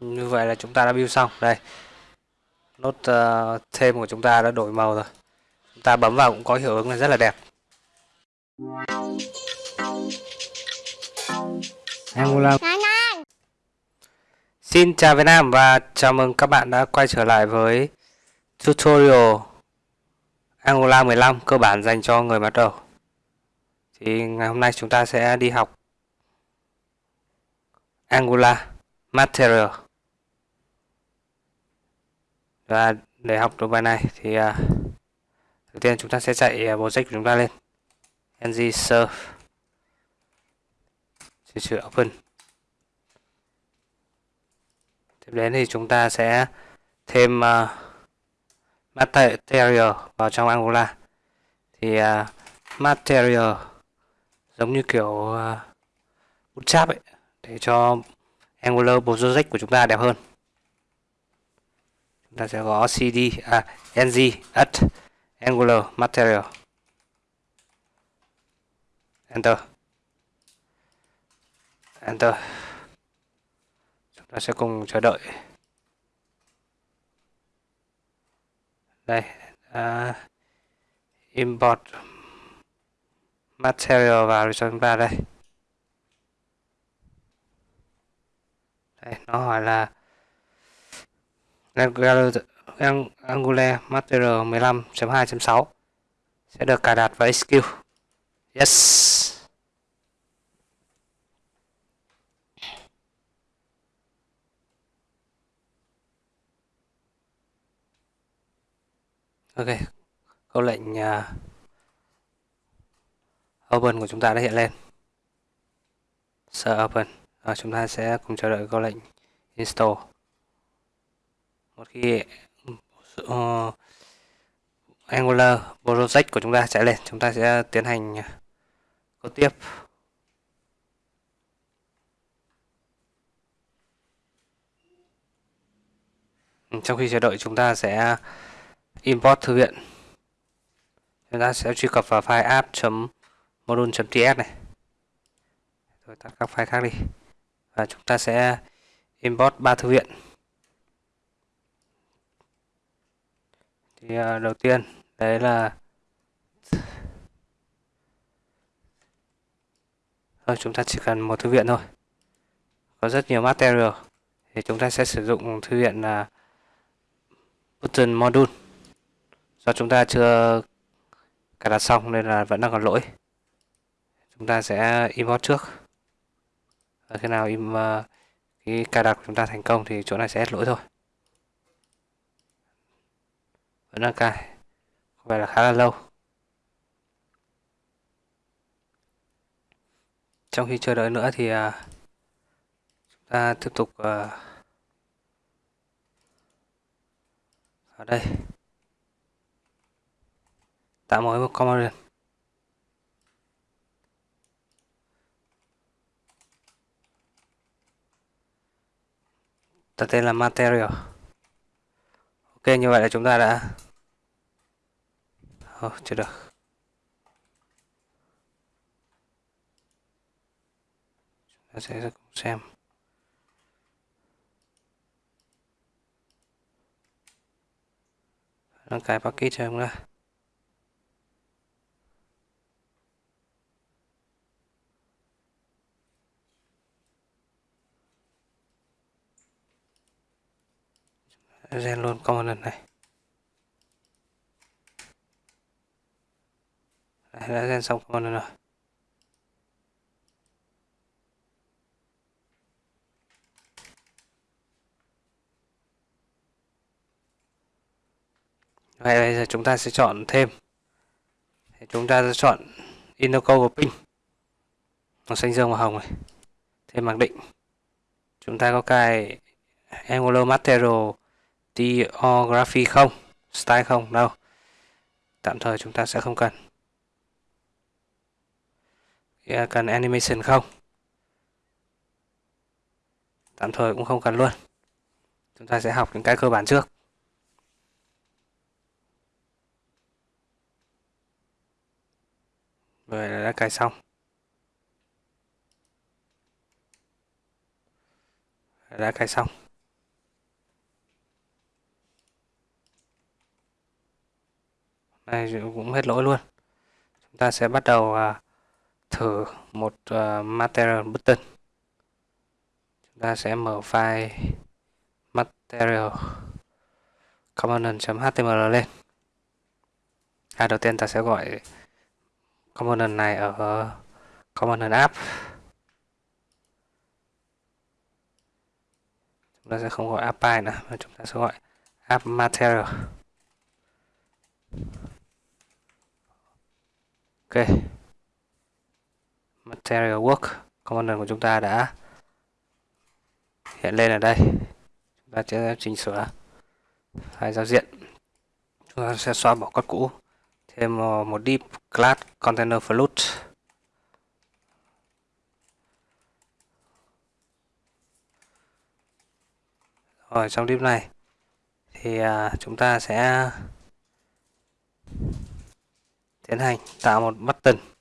như vậy là chúng ta đã build xong. Đây. Nốt uh, thêm của chúng ta đã đổi màu rồi. Chúng ta bấm vào cũng có hiệu ứng là rất là đẹp. Angular Xin chào Việt Nam và chào mừng các bạn đã quay trở lại với tutorial Angular 15 cơ bản dành cho người bắt đầu. Thì ngày hôm nay chúng ta sẽ đi học Angular Material. Và để học được bài này thì uh, đầu tiên chúng ta sẽ chạy à, uh, project của chúng ta lên. ng serve sửa chữa open. Tiếp đến thì chúng ta sẽ thêm uh, material vào trong Angular. Thì uh, material giống như kiểu uh, bootstrap ấy để cho Angular project của chúng ta đẹp hơn ta sẽ có cd à ng at angular material. Enter. Enter. Chúng ta sẽ cùng chờ đợi. Đây à, import material vào cho chúng ta đây. Đây nó hỏi là Angular, Master 15.2.6 sẽ được cài đặt vào SQ. Yes. ok câu lệnh uh, open của chúng ta đã hiện lên Sợ open và chúng ta sẽ cùng chờ đợi câu lệnh install một khi uh, Angular project của chúng ta chạy lên chúng ta sẽ tiến hành ờ, câu tiếp. Trong khi chờ đợi chúng ta sẽ import thư viện. Chúng ta sẽ truy cập vào file app.module.ts này. Rồi tắt các file khác đi. Và chúng ta sẽ import ba thư viện. Thì uh, đầu tiên đấy là thôi chúng ta chỉ cần một thư viện thôi. Có rất nhiều material. Thì chúng ta sẽ sử dụng thư viện là button module. Do chúng ta chưa cài đặt xong nên là vẫn đang còn lỗi. Chúng ta sẽ import trước. Và khi nào im à, uh, cái cài đặt của chúng ta thành công thì chỗ này sẽ hết lỗi thôi vẫn đang cài có vẻ là khá là lâu. Trong khi chờ đợi nữa thì uh, chúng ta tiếp tục à, uh, ở đây. Tạo mới một command đặt tên là material. Ok như vậy là chúng ta đã oh, chưa được chúng ta sẽ cùng xem. Đang cài package cho em ta gen luôn component này. Đấy, đã gen xong con rồi Vậy bây giờ chúng ta sẽ chọn thêm. Chúng ta sẽ chọn Inoco và pin màu xanh dương và hồng này. Thêm mặc định. Chúng ta có cài Angular Material Typography không? Style không? Đâu. Tạm thời chúng ta sẽ không cần cần animation không? Tạm thời cũng không cần luôn. Chúng ta sẽ học những cái cơ bản trước. Vậy là đã cài xong. Đã cài xong. Này, cũng hết lỗi luôn. Chúng ta sẽ bắt đầu à, thử một uh, material button. Chúng ta sẽ mở file material component.html lên. À, đầu tiên ta sẽ gọi component này ở component app. Chúng ta sẽ không gọi app nữa mà chúng ta sẽ gọi app material. Ok material work component của chúng ta đã hiện lên ở đây. Chúng ta sẽ chỉnh sửa hai giao diện. Chúng ta sẽ xóa bỏ code cũ. Thêm ờ, một deep class container float rồi, trong deep này thì ờ, chúng ta sẽ tiến hành tạo một button.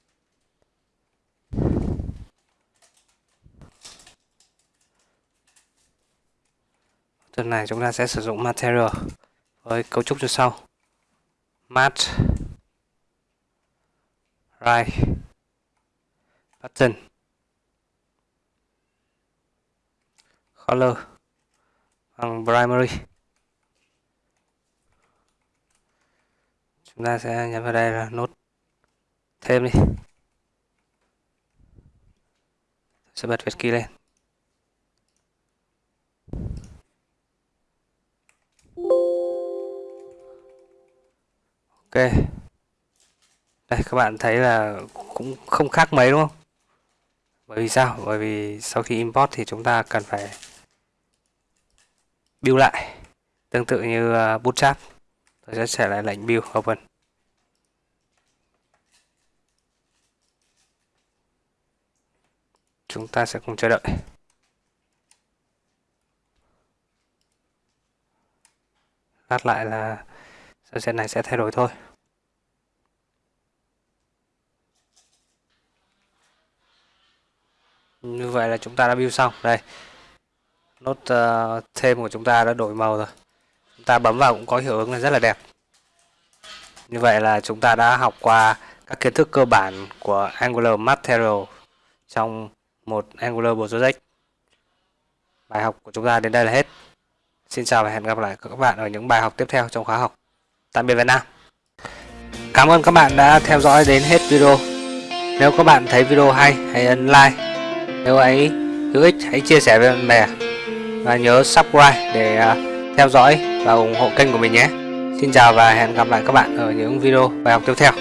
Tuần này chúng ta sẽ sử dụng material. Với cấu trúc như sau. Mat right. Button. Color. Bằng primary. Chúng ta sẽ nhấn vào đây là nốt. Thêm đi. Sẽ bật Việt key lên. Đây, các bạn thấy là cũng không khác mấy, đúng không? Bởi vì sao? Bởi vì sau khi import thì chúng ta cần phải build lại. Tương tự như ờ, bootstrap. Tôi sẽ trả lại lệnh build open. Chúng ta sẽ cùng chờ đợi. Lát lại là sao diện này sẽ thay đổi thôi? Như vậy là chúng ta đã build xong. Đây. Nốt uh, thêm của chúng ta đã đổi màu rồi. Chúng ta bấm vào cũng có hiệu ứng là rất là đẹp. Như vậy là chúng ta đã học qua các kiến thức cơ bản của Angular Material trong một Angular Project. Bài học của chúng ta đến đây là hết. Xin chào và hẹn gặp lại các bạn ở những bài học tiếp theo trong khóa học tạm biệt Việt Nam Cảm ơn các bạn đã theo dõi đến hết video. Nếu các bạn thấy video hay, hãy ấn like. Nếu ấy hữu ích, hãy chia sẻ với bạn bè. Và nhớ subscribe để à, theo dõi và ủng hộ kênh của mình nhé. Xin chào và hẹn gặp lại các bạn ở những video bài học tiếp theo.